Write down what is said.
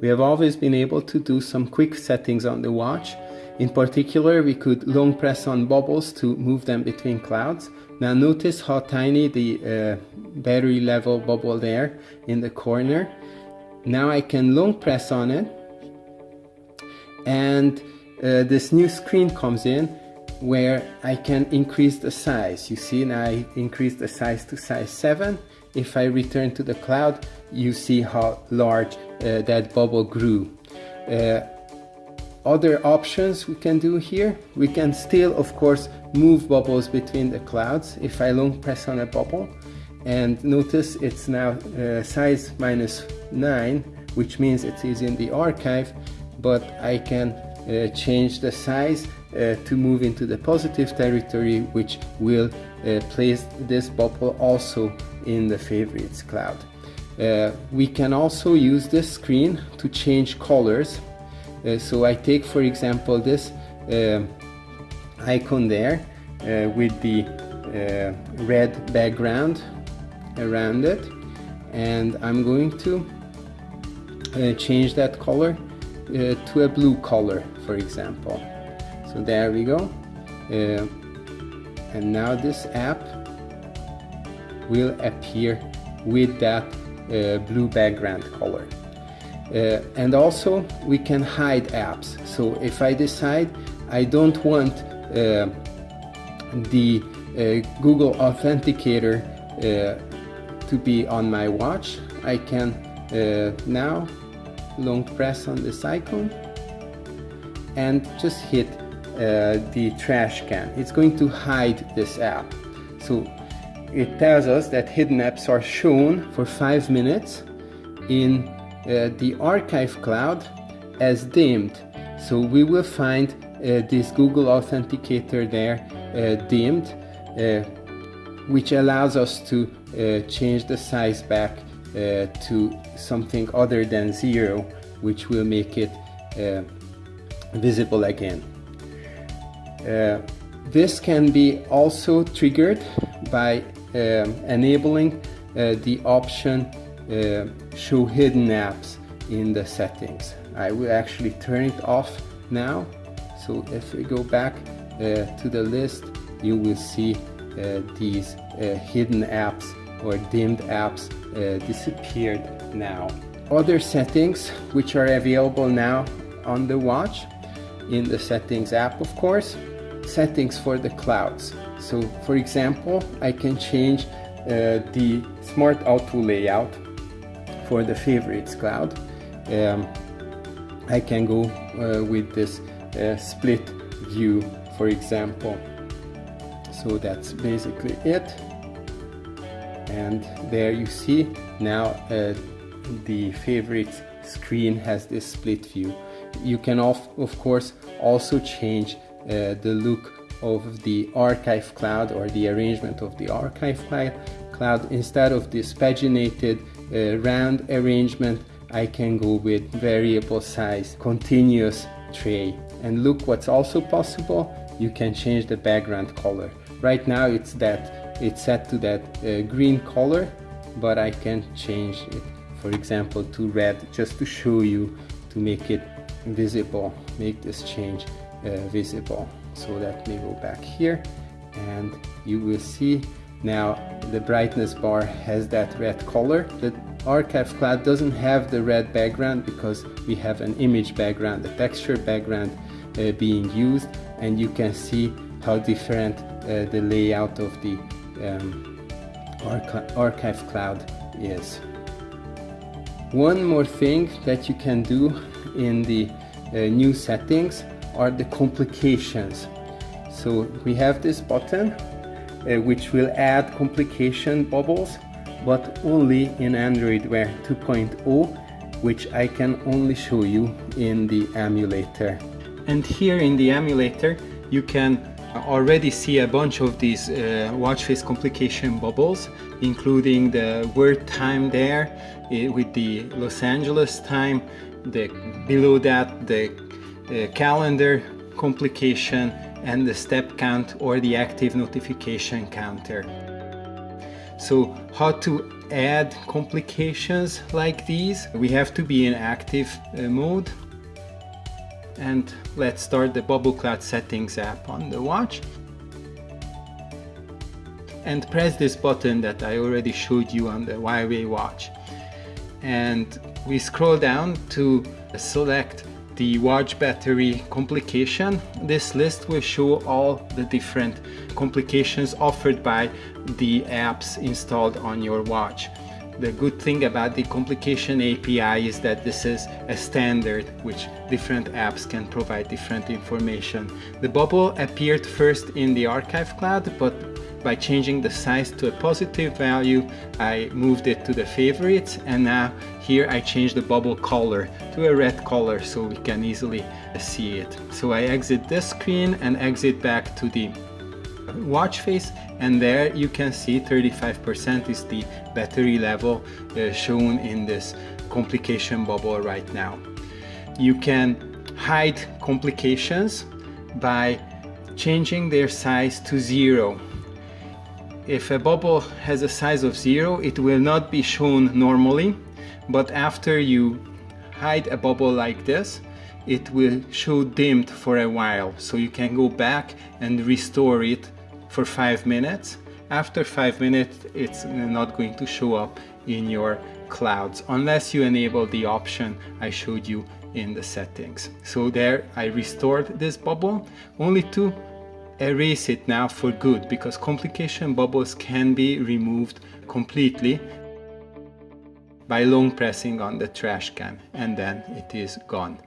we have always been able to do some quick settings on the watch. In particular, we could long press on bubbles to move them between clouds. Now notice how tiny the uh, battery level bubble there in the corner. Now I can long press on it and uh, this new screen comes in where I can increase the size. You see now I increase the size to size 7. If I return to the cloud, you see how large uh, that bubble grew. Uh, other options we can do here, we can still of course move bubbles between the clouds if I long press on a bubble and notice it's now uh, size minus 9 which means it is in the archive but I can uh, change the size uh, to move into the positive territory which will uh, place this bubble also in the favorites cloud. Uh, we can also use this screen to change colors. Uh, so I take for example this uh, icon there uh, with the red background around it and I'm going to change that color to a blue color for example. So there we go. and now this app will appear with that uh, blue background color. Uh, and also we can hide apps. So if I decide I don't want uh, the Google Authenticator to be on my watch, I can now long press on this icon and just hit uh, the trash can. It's going to hide this app. So it tells us that hidden apps are shown for five minutes in uh, the archive cloud as dimmed. So we will find uh, this Google Authenticator there uh, dimmed, uh, which allows us to uh, change the size back uh, to something other than zero, which will make it visible again. This can be also triggered by um, enabling uh, the option uh, show hidden apps in the settings. I will actually turn it off now. So if we go back uh, to the list, you will see these hidden apps or dimmed apps disappeared now. Other settings which are available now on the watch in the settings app of course settings for the clouds so for example, I can change uh, the smart auto layout for the favorites cloud. Um, I can go uh, with this uh, split view, for example. So that's basically it. And there you see now uh, the favorites screen has this split view. You can of, of course also change uh, the look of the archive cloud or the arrangement of the archive cloud. Instead of this paginated uh, round arrangement, I can go with variable size continuous tray. And look what's also possible, you can change the background color. Right now it's that it's set to that uh, green color, but I can change it, for example, to red just to show you to make it visible, make this change uh, visible. So let me go back here and you will see now the brightness bar has that red color. The archive cloud doesn't have the red background because we have an image background the texture background uh, being used and you can see how different uh, the layout of the um, archi archive cloud is. One more thing that you can do in the uh, new settings are the complications. So we have this button uh, which will add complication bubbles but only in Android Wear 2.0 which I can only show you in the emulator. And here in the emulator you can already see a bunch of these uh, watch face complication bubbles including the word time there uh, with the Los Angeles time the below that the uh, calendar complication and the step count or the active notification counter. So how to add complications like these? We have to be in active uh, mode. And let's start the bubble cloud settings app on the watch. And press this button that I already showed you on the Huawei watch. And we scroll down to select the watch battery complication. This list will show all the different complications offered by the apps installed on your watch. The good thing about the complication API is that this is a standard which different apps can provide different information. The bubble appeared first in the archive cloud but by changing the size to a positive value, I moved it to the favorites and now here I change the bubble color to a red color so we can easily see it. So I exit this screen and exit back to the watch face and there you can see 35% is the battery level uh, shown in this complication bubble right now. You can hide complications by changing their size to zero if a bubble has a size of zero, it will not be shown normally, but after you hide a bubble like this, it will show dimmed for a while. So you can go back and restore it for five minutes. After five minutes, it's not going to show up in your clouds unless you enable the option I showed you in the settings. So there I restored this bubble only to erase it now for good because complication bubbles can be removed completely by long pressing on the trash can and then it is gone.